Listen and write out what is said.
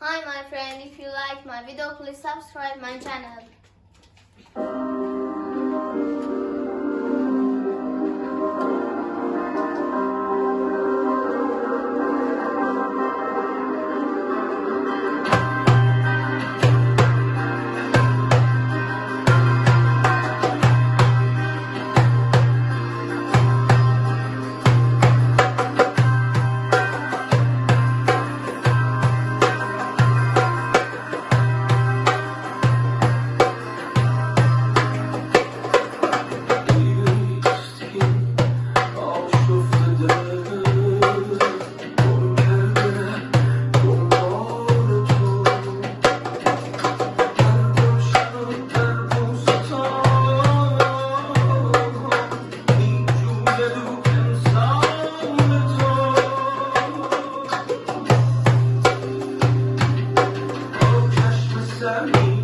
Hi my friend, if you like my video, please subscribe my channel. love you.